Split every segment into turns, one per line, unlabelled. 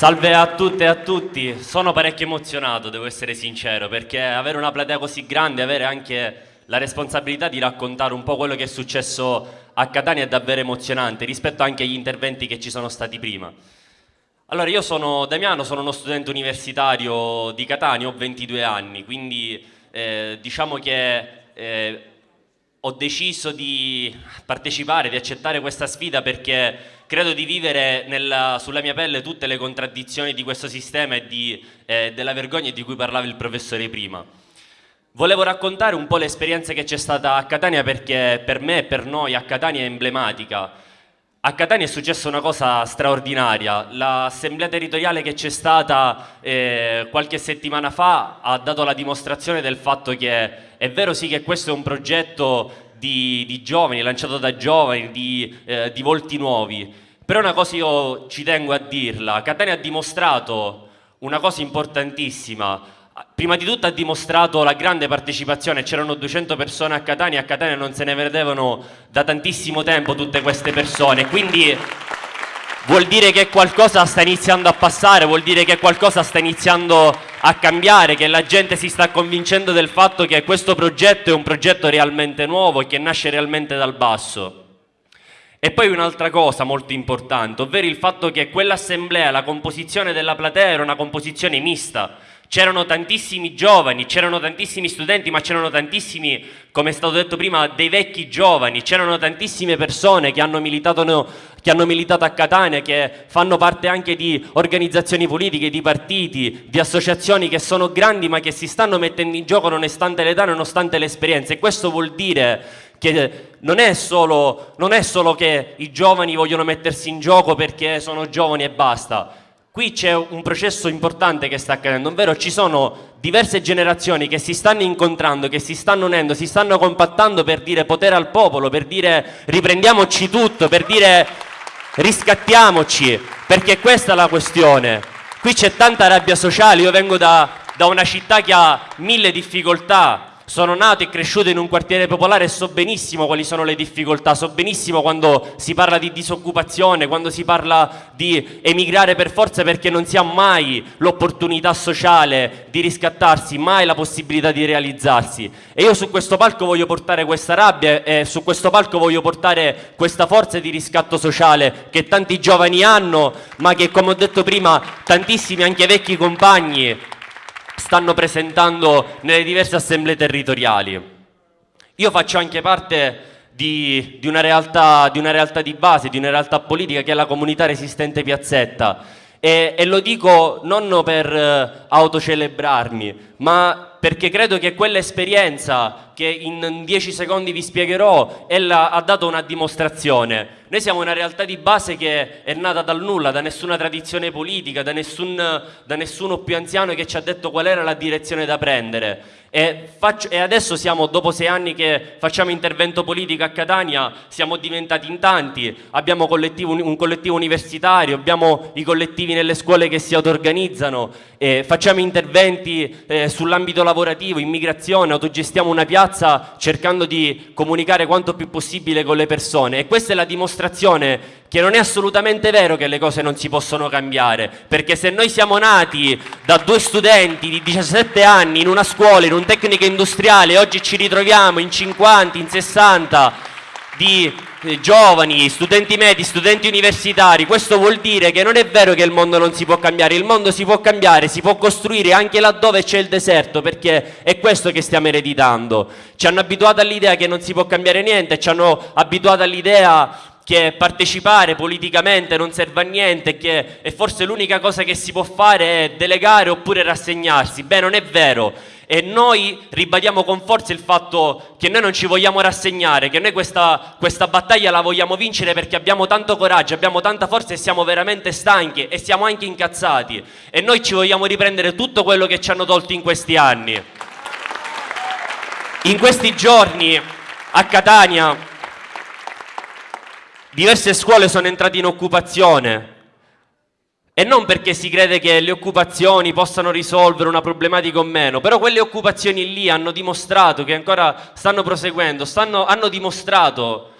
Salve a tutte e a tutti, sono parecchio emozionato, devo essere sincero, perché avere una platea così grande, avere anche la responsabilità di raccontare un po' quello che è successo a Catania è davvero emozionante, rispetto anche agli interventi che ci sono stati prima. Allora, io sono Damiano, sono uno studente universitario di Catania, ho 22 anni, quindi eh, diciamo che eh, ho deciso di partecipare, di accettare questa sfida perché credo di vivere nella, sulla mia pelle tutte le contraddizioni di questo sistema e di, eh, della vergogna di cui parlava il professore prima. Volevo raccontare un po' l'esperienza che c'è stata a Catania perché per me e per noi a Catania è emblematica. A Catania è successa una cosa straordinaria, l'assemblea territoriale che c'è stata eh, qualche settimana fa ha dato la dimostrazione del fatto che è vero sì che questo è un progetto di, di giovani, lanciato da giovani, di, eh, di volti nuovi. Però una cosa io ci tengo a dirla, Catania ha dimostrato una cosa importantissima, prima di tutto ha dimostrato la grande partecipazione, c'erano 200 persone a Catania, a Catania non se ne vedevano da tantissimo tempo tutte queste persone, quindi vuol dire che qualcosa sta iniziando a passare, vuol dire che qualcosa sta iniziando a cambiare, che la gente si sta convincendo del fatto che questo progetto è un progetto realmente nuovo e che nasce realmente dal basso. E poi un'altra cosa molto importante, ovvero il fatto che quell'assemblea, la composizione della platea era una composizione mista, c'erano tantissimi giovani, c'erano tantissimi studenti, ma c'erano tantissimi, come è stato detto prima, dei vecchi giovani, c'erano tantissime persone che hanno, militato, che hanno militato a Catania, che fanno parte anche di organizzazioni politiche, di partiti, di associazioni che sono grandi ma che si stanno mettendo in gioco nonostante l'età, nonostante l'esperienza e questo vuol dire che non è, solo, non è solo che i giovani vogliono mettersi in gioco perché sono giovani e basta, Qui c'è un processo importante che sta accadendo, ovvero ci sono diverse generazioni che si stanno incontrando, che si stanno unendo, si stanno compattando per dire potere al popolo, per dire riprendiamoci tutto, per dire riscattiamoci, perché questa è la questione. Qui c'è tanta rabbia sociale, io vengo da, da una città che ha mille difficoltà, sono nato e cresciuto in un quartiere popolare e so benissimo quali sono le difficoltà, so benissimo quando si parla di disoccupazione, quando si parla di emigrare per forza perché non si ha mai l'opportunità sociale di riscattarsi, mai la possibilità di realizzarsi. E io su questo palco voglio portare questa rabbia e su questo palco voglio portare questa forza di riscatto sociale che tanti giovani hanno, ma che come ho detto prima tantissimi anche vecchi compagni stanno presentando nelle diverse assemblee territoriali. Io faccio anche parte di, di, una realtà, di, una realtà, di base, di una realtà politica che è la comunità resistente Piazzetta e, e lo dico non per eh, autocelebrarmi, ma perché credo che quell'esperienza che in dieci secondi vi spiegherò ella ha dato una dimostrazione. Noi siamo una realtà di base che è nata dal nulla, da nessuna tradizione politica, da, nessun, da nessuno più anziano che ci ha detto qual era la direzione da prendere. E, faccio, e, adesso siamo, dopo sei anni che facciamo intervento politico a Catania, siamo diventati in tanti, abbiamo collettivo, un collettivo universitario, abbiamo i collettivi nelle scuole che si auto-organizzano, facciamo interventi eh, sull'ambito lavorativo, immigrazione, autogestiamo una piazza cercando di comunicare quanto più possibile con le persone. E questa è la dimostrazione che non è assolutamente vero che le cose non si possono cambiare, perché se noi siamo nati da due studenti di 17 anni in una scuola, in un tecnico industriale, oggi ci ritroviamo in 50, in 60 di eh, giovani, studenti medi, studenti universitari, questo vuol dire che non è vero che il mondo non si può cambiare, il mondo si può cambiare, si può costruire anche laddove c'è il deserto, perché è questo che stiamo ereditando. Ci hanno abituato all'idea che non si può cambiare niente, ci hanno abituato all'idea che partecipare politicamente non serve a niente che, forse l'unica cosa che si può fare è delegare oppure rassegnarsi. Beh, non è vero. E noi ribadiamo con forza il fatto che noi non ci vogliamo rassegnare, che noi questa, questa battaglia la vogliamo vincere perché abbiamo tanto coraggio, abbiamo tanta forza e siamo veramente stanchi e siamo anche incazzati. E noi ci vogliamo riprendere tutto quello che ci hanno tolto in questi anni. In questi giorni a Catania diverse scuole sono entrate in occupazione e non perché si crede che le occupazioni possano risolvere una problematica o meno, però quelle occupazioni lì hanno dimostrato che ancora stanno proseguendo, stanno, hanno dimostrato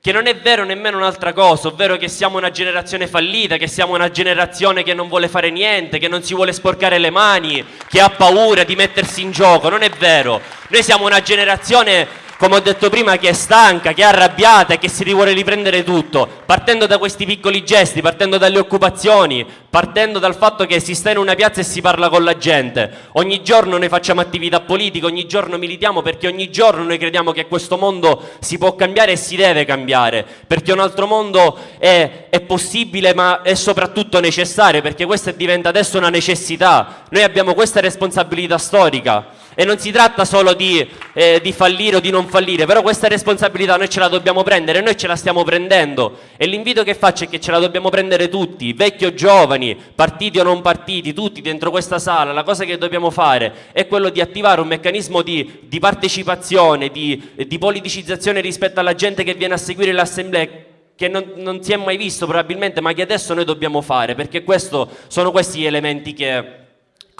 che non è vero nemmeno un'altra cosa, ovvero che siamo una generazione fallita, che siamo una generazione che non vuole fare niente, che non si vuole sporcare le mani, che ha paura di mettersi in gioco, non è vero. Noi siamo una generazione come ho detto prima, che è stanca, che è arrabbiata e che si vuole riprendere tutto, partendo da questi piccoli gesti, partendo dalle occupazioni, partendo dal fatto che si sta in una piazza e si parla con la gente. Ogni giorno noi facciamo attività politica, ogni giorno militiamo perché ogni giorno noi crediamo che questo mondo si può cambiare e si deve cambiare, perché un altro mondo è, è possibile ma è soprattutto necessario, perché questa diventa adesso una necessità. Noi abbiamo questa responsabilità storica. E non si tratta solo di, eh, di, fallire o di non fallire, però questa responsabilità noi ce la dobbiamo prendere, noi ce la stiamo prendendo. E l'invito che faccio è che ce la dobbiamo prendere tutti, vecchi o giovani, partiti o non partiti, tutti dentro questa sala. La cosa che dobbiamo fare è quello di attivare un meccanismo di, di partecipazione, di, di politicizzazione rispetto alla gente che viene a seguire l'assemblea che non, non, si è mai visto probabilmente, ma che adesso noi dobbiamo fare, perché questo, sono questi gli elementi che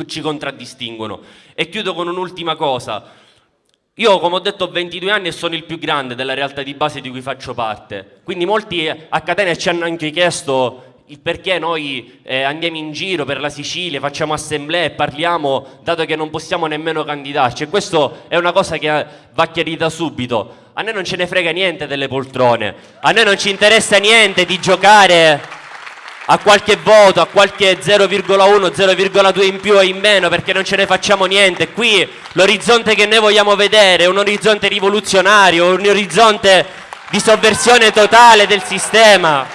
ci contraddistinguono. E chiudo con un'ultima cosa. Io, come ho detto, ho 22 anni e sono il più grande della realtà di base di cui faccio parte. Quindi molti a Catania ci hanno anche chiesto il perché noi eh, andiamo in giro per la Sicilia, facciamo assemblee parliamo, dato che non possiamo nemmeno candidarci. E questo è una cosa che va chiarita subito. A noi non ce ne frega niente delle poltrone, a noi non ci interessa niente di giocare a qualche voto, a qualche 0,1, 0,2 in più o in meno perché non ce ne facciamo niente. Qui l'orizzonte che noi vogliamo vedere è un orizzonte rivoluzionario, un orizzonte di sovversione totale del sistema.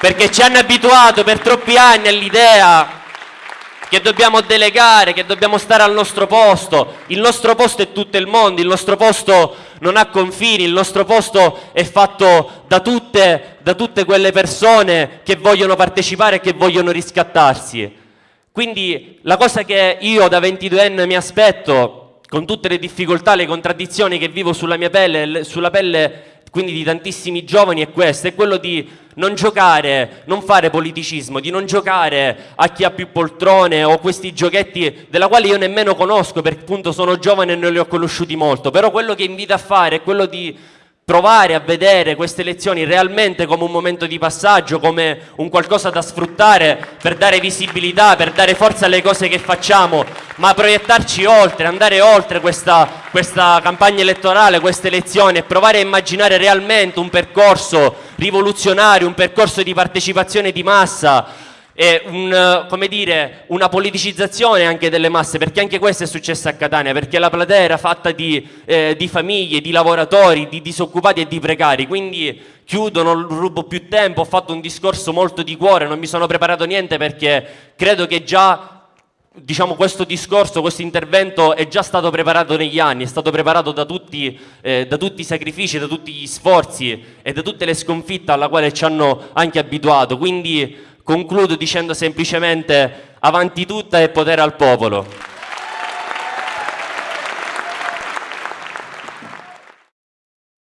Perché ci hanno abituato per troppi anni all'idea che dobbiamo delegare, che dobbiamo stare al nostro posto. Il nostro posto è tutto il mondo, il nostro posto non ha confini, il nostro posto è fatto da tutte, da tutte quelle persone che vogliono partecipare e che vogliono riscattarsi. Quindi la cosa che io da 22enne mi aspetto, con tutte le difficoltà, le contraddizioni che vivo sulla mia pelle, sulla pelle quindi di tantissimi giovani è questo, è quello di non giocare, non fare politicismo, di non giocare a chi ha più poltrone o questi giochetti della quale io nemmeno conosco perché appunto sono giovane e non li ho conosciuti molto, però quello che invito a fare è quello di provare a vedere queste elezioni realmente come un momento di passaggio, come un qualcosa da sfruttare per dare visibilità, per dare forza alle cose che facciamo, ma proiettarci oltre, andare oltre questa, questa campagna elettorale, queste elezioni e provare a immaginare realmente un percorso rivoluzionario, un percorso di partecipazione di massa, e un, dire, una politicizzazione anche delle masse, perché anche questo è successo a Catania, perché la platea era fatta di, eh, di famiglie, di lavoratori, di disoccupati e di precari, quindi chiudo, non rubo più tempo, ho fatto un discorso molto di cuore, non mi sono preparato niente perché credo che già diciamo, questo discorso, questo intervento è già stato preparato negli anni, è stato preparato da tutti, eh, da tutti, i sacrifici, da tutti gli sforzi e da tutte le sconfitte alla quale ci hanno anche abituato. Quindi Concludo dicendo semplicemente avanti tutta e potere al popolo.